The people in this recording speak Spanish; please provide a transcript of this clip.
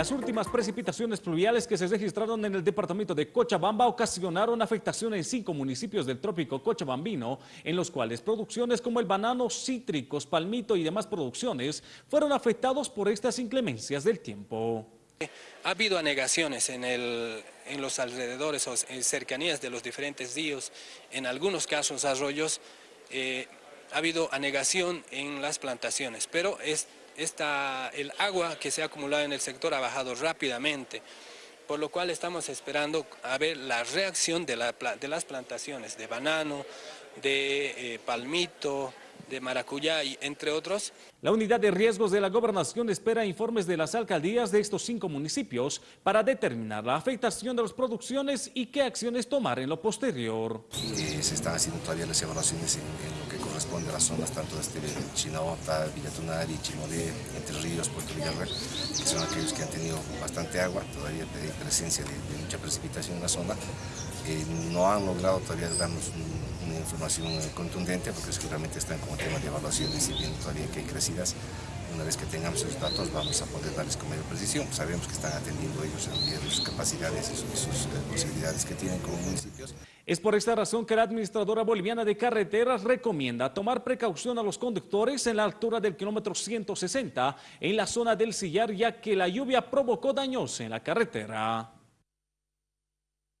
Las últimas precipitaciones pluviales que se registraron en el departamento de Cochabamba ocasionaron afectaciones en cinco municipios del trópico cochabambino, en los cuales producciones como el banano, cítricos, palmito y demás producciones fueron afectados por estas inclemencias del tiempo. Ha habido anegaciones en, los alrededores o en cercanías de los diferentes ríos, en algunos casos arroyos, eh, ha habido anegación en las plantaciones, pero es esta, el agua que se ha acumulado en el sector ha bajado rápidamente, por lo cual estamos esperando a ver la reacción de, las plantaciones de banano, de eh, palmito, de maracuyá, y entre otros. La unidad de riesgos de la gobernación espera informes de las alcaldías de estos cinco municipios para determinar la afectación de las producciones y qué acciones tomar en lo posterior. Eh, se están haciendo todavía las evaluaciones en, lo que corresponde a las zonas tanto de este Chinaota, Villatunari, Chimodé, Entre Ríos, Puerto Villarreal, que son aquellos que han tenido bastante agua, todavía hay presencia de, mucha precipitación en la zona. Eh, no han logrado todavía darnos una información contundente porque seguramente están como tema de evaluación y bien todavía que hay crecidas, una vez que tengamos esos datos vamos a poder darles con mayor precisión. Sabemos que están atendiendo ellos en capacidades y sus, eh, posibilidades que tienen como municipios. Es por esta razón que la administradora boliviana de carreteras recomienda tomar precaución a los conductores en la altura del kilómetro 160 en la zona del sillar ya que la lluvia provocó daños en la carretera.